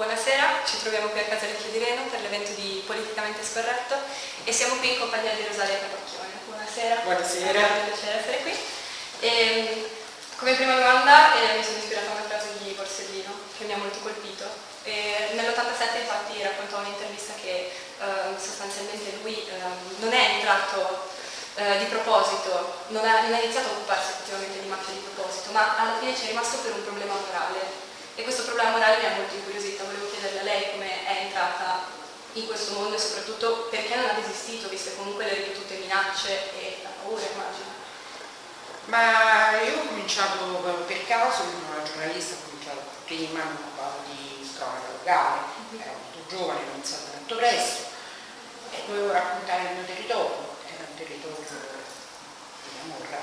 Buonasera, ci troviamo qui a Casa Lecchio di Reno per l'evento di Politicamente Scorretto e siamo qui in compagnia di Rosalia Capacchione. Buonasera. Buonasera. È un piacere essere qui. E, come prima domanda eh, mi sono ispirata a una frase di Borsellino che mi ha molto colpito. Nell'87 infatti raccontò un'intervista che eh, sostanzialmente lui eh, non è entrato eh, di proposito, non ha, non ha iniziato a occuparsi effettivamente di mafia di proposito, ma alla fine ci è rimasto per un problema morale e questo problema morale mi ha molto incuriosita, volevo chiederle a lei come è entrata in questo mondo e soprattutto perché non ha desistito, viste comunque le ripetute minacce e la paura, immagino. Ma io ho cominciato per caso, una giornalista, ho cominciato prima, mi occupavo di cronaca locale, mm-hmm. ero molto giovane, ho iniziato molto presto e dovevo raccontare il mio territorio, era un territorio di Camorra,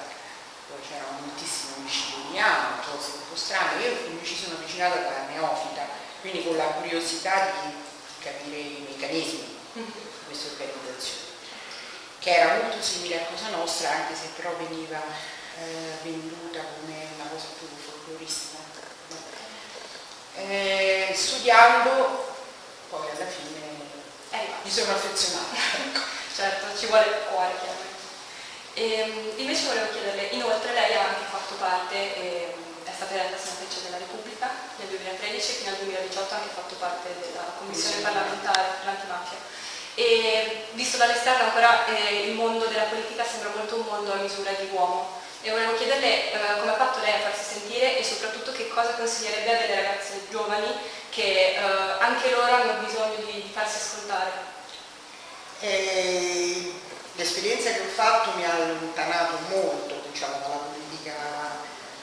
dove c'erano moltissimi omicidi ogni anno, cose un po' strane, io mi ci sono avvicinata da neofita, quindi con la curiosità di capire i meccanismi di questa organizzazione, che era molto simile a Cosa Nostra, anche se però veniva eh, venduta come una cosa più folcloristica. Eh, studiando, poi alla fine eh, mi sono affezionata. certo, ci vuole il cuore chiaramente. E, ehm, invece volevo chiederle, inoltre lei ha anche fatto parte, eh, stata eletta senatrice della Repubblica nel 2013 e fino al 2018 ha anche fatto parte della Commissione parlamentare per l'antimafia. E visto dall'esterno ancora eh, il mondo della politica sembra molto un mondo a misura di uomo e volevo chiederle eh, come ha fatto lei a farsi sentire e soprattutto che cosa consiglierebbe a delle ragazze giovani che eh, anche loro hanno bisogno di, di farsi ascoltare. Eh, l'esperienza che ho fatto mi ha allontanato molto diciamo, dalla politica,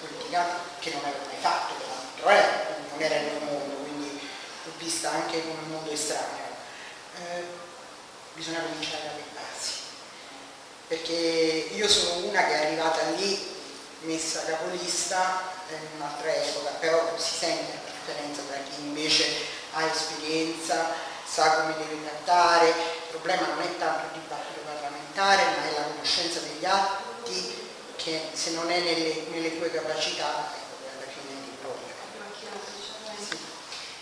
politica, che non avevo mai fatto, peraltro, eh, non era il mio mondo, quindi l'ho vista anche come un mondo estraneo. Eh, bisogna cominciare dalle basi, perché io sono una che è arrivata lì messa capolista in un'altra epoca, però si sente la differenza tra chi invece ha esperienza, sa come deve trattare, il problema non è tanto il dibattito parlamentare, ma è la conoscenza degli atti che se non è nelle, nelle tue capacità, ecco, alla fine è il problema. Sì.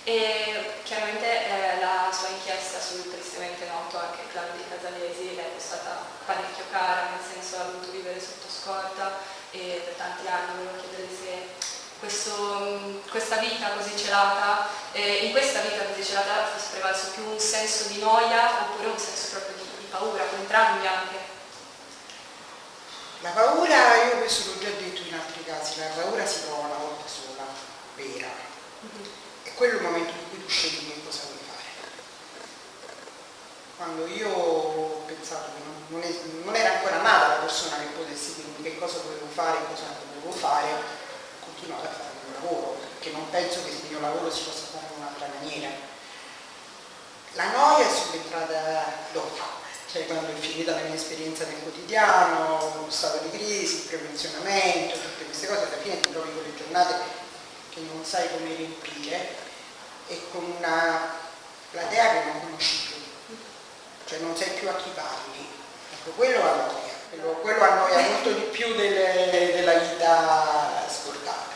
E chiaramente eh, la sua inchiesta sul tristemente noto anche clan di Casalesi le è stata parecchio cara, nel senso ha dovuto vivere sotto scorta e per tanti anni volevo chiedere se questo, questa vita così celata, eh, in questa vita così celata fosse prevalso più un senso di noia oppure un senso proprio di paura, con entrambi anche. La paura, io questo l'ho già detto in altri casi, la paura si prova una volta sola, vera. Mm -hmm. E quello è il momento in cui tu scegli che cosa vuoi fare. Quando io ho pensato che non, non, è, non era ancora nata la persona che potesse dirmi che cosa volevo fare e cosa non volevo fare, ho continuato a fare il mio lavoro, perché non penso che il mio lavoro si possa fare in un'altra maniera. La noia è subentrata dopo, cioè quando è finita la mia esperienza nel quotidiano, lo stato di crisi, il prepensionamento, tutte queste cose, alla fine ti trovi con le giornate che non sai come riempire e con una platea che non conosci più, cioè non sai più a chi parli. Ecco, quello annoia, quello, quello annoia molto di più delle, della vita scortata.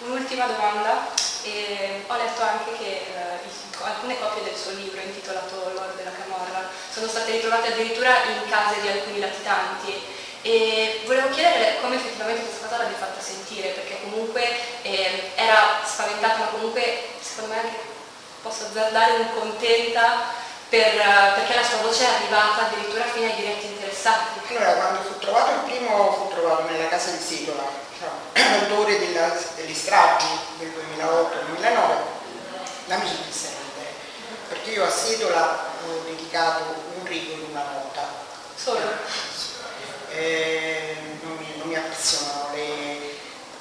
Un'ultima domanda, eh, ho letto anche che eh, alcune copie del suo libro intitolato L'oro della Camorra sono state ritrovate addirittura in case di alcuni latitanti e volevo chiedere come effettivamente questa cosa l'abbia fatta sentire perché comunque eh, era spaventata ma comunque secondo me anche posso azzardare un contenta per, perché la sua voce è arrivata addirittura fino ai diretti interessati. Allora, quando fu trovato il primo fu trovato nella casa di Setola, cioè, l'autore delle stragi del 2008-2009, la mi sono perché io a Setola ho dedicato un rigo in una nota. Solo? Eh, non, mi, non mi appassionano le,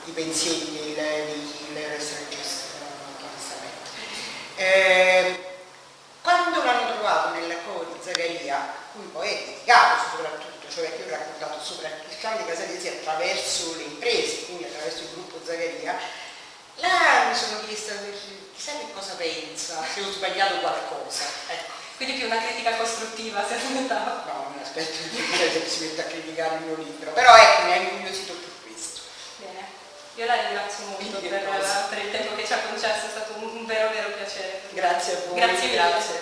i pensieri dei Hitler stragista, onestamente. Eh, quando l'hanno trovato nella cova di Zaccaria, cui poi è dedicato soprattutto, cioè che ho raccontato sopra il campo di Casalesi attraverso le imprese, quindi attraverso il gruppo Zaccaria, là mi sono chiesta chissà che cosa pensa, se ho sbagliato qualcosa. Ecco. Quindi più una critica costruttiva si aspettava? No, non mi aspetto che si mette a criticare il mio libro, però ecco, mi ha incuriosito più questo. Bene, io la ringrazio molto per, per, il tempo che ci ha concesso, è stato un vero vero piacere. Grazie a voi. Grazie mille. grazie. grazie.